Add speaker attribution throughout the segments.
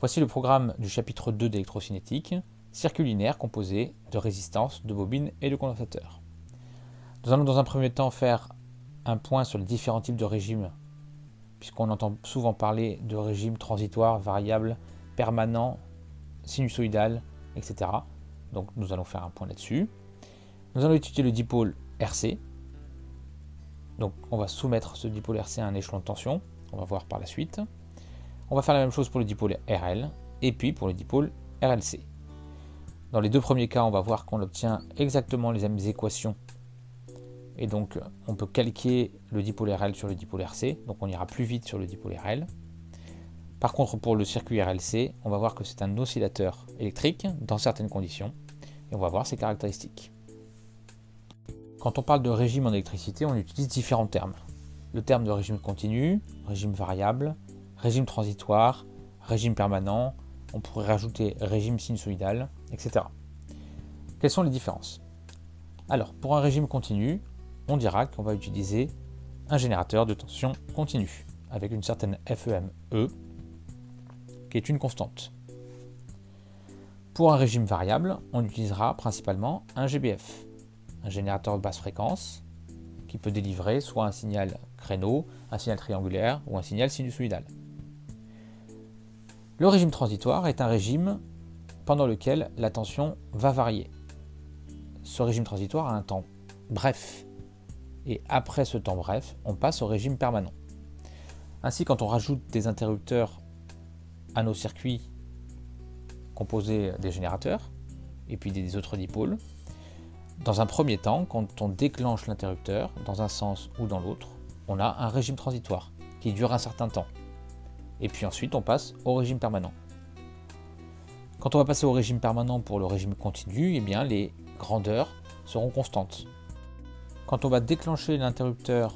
Speaker 1: Voici le programme du chapitre 2 d'électrocinétique, circuit linéaire composé de résistance, de bobines et de condensateurs. Nous allons dans un premier temps faire un point sur les différents types de régimes, puisqu'on entend souvent parler de régime transitoire, variable, permanent, sinusoïdal, etc. Donc nous allons faire un point là-dessus. Nous allons étudier le dipôle RC. Donc on va soumettre ce dipôle RC à un échelon de tension. On va voir par la suite. On va faire la même chose pour le dipôle RL et puis pour le dipôle RLC. Dans les deux premiers cas, on va voir qu'on obtient exactement les mêmes équations. Et donc, on peut calquer le dipôle RL sur le dipôle RC. Donc, on ira plus vite sur le dipôle RL. Par contre, pour le circuit RLC, on va voir que c'est un oscillateur électrique dans certaines conditions. Et on va voir ses caractéristiques. Quand on parle de régime en électricité, on utilise différents termes. Le terme de régime continu, régime variable, régime transitoire, régime permanent, on pourrait rajouter régime sinusoïdal, etc. Quelles sont les différences? Alors, pour un régime continu, on dira qu'on va utiliser un générateur de tension continue, avec une certaine FEME, e, qui est une constante. Pour un régime variable, on utilisera principalement un GBF, un générateur de basse fréquence, qui peut délivrer soit un signal créneau, un signal triangulaire ou un signal sinusoïdal. Le régime transitoire est un régime pendant lequel la tension va varier. Ce régime transitoire a un temps bref. Et après ce temps bref, on passe au régime permanent. Ainsi, quand on rajoute des interrupteurs à nos circuits composés des générateurs, et puis des autres dipôles, dans un premier temps, quand on déclenche l'interrupteur, dans un sens ou dans l'autre, on a un régime transitoire qui dure un certain temps. Et puis ensuite, on passe au régime permanent. Quand on va passer au régime permanent pour le régime continu, eh bien, les grandeurs seront constantes. Quand on va déclencher l'interrupteur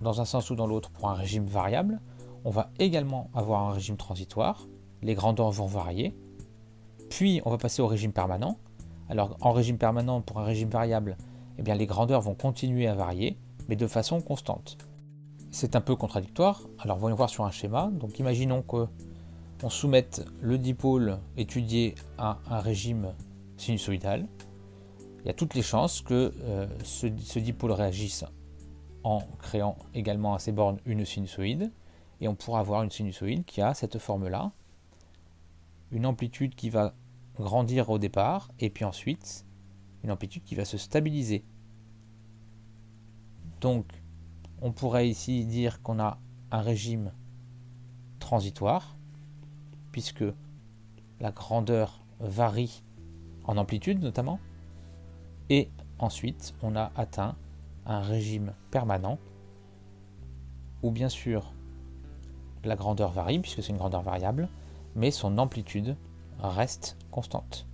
Speaker 1: dans un sens ou dans l'autre pour un régime variable, on va également avoir un régime transitoire, les grandeurs vont varier, puis on va passer au régime permanent. Alors en régime permanent pour un régime variable, eh bien, les grandeurs vont continuer à varier, mais de façon constante. C'est un peu contradictoire, alors voyons voir sur un schéma. Donc imaginons que on soumette le dipôle étudié à un régime sinusoïdal, il y a toutes les chances que euh, ce, dipôle réagisse en créant également à ses bornes une sinusoïde, et on pourra avoir une sinusoïde qui a cette forme-là, une amplitude qui va grandir au départ, et puis ensuite une amplitude qui va se stabiliser. Donc, on pourrait ici dire qu'on a un régime transitoire, puisque la grandeur varie en amplitude notamment. Et ensuite, on a atteint un régime permanent, où bien sûr la grandeur varie, puisque c'est une grandeur variable, mais son amplitude reste constante.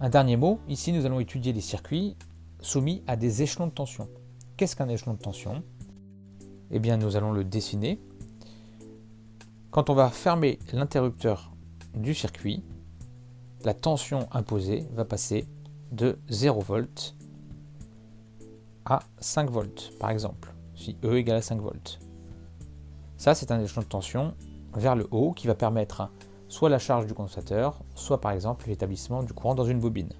Speaker 1: Un dernier mot, ici nous allons étudier les circuits soumis à des échelons de tension. Qu'est-ce qu'un échelon de tension? Eh bien nous allons le dessiner quand on va fermer l'interrupteur du circuit, la tension imposée va passer de 0 V à 5 volts, par exemple, si E égale à 5 volts. Ça, c'est un échelon de tension vers le haut qui va permettre soit la charge du condensateur, soit par exemple l'établissement du courant dans une bobine.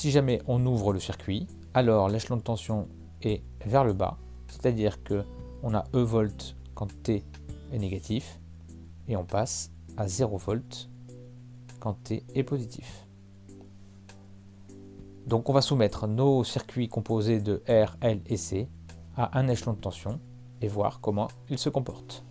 Speaker 1: Si jamais on ouvre le circuit, alors l'échelon de tension est vers le bas, c'est-à-dire que on a E volts quand T négatif et on passe à 0 volt quand T est positif. Donc on va soumettre nos circuits composés de R, L et C à un échelon de tension et voir comment ils se comportent.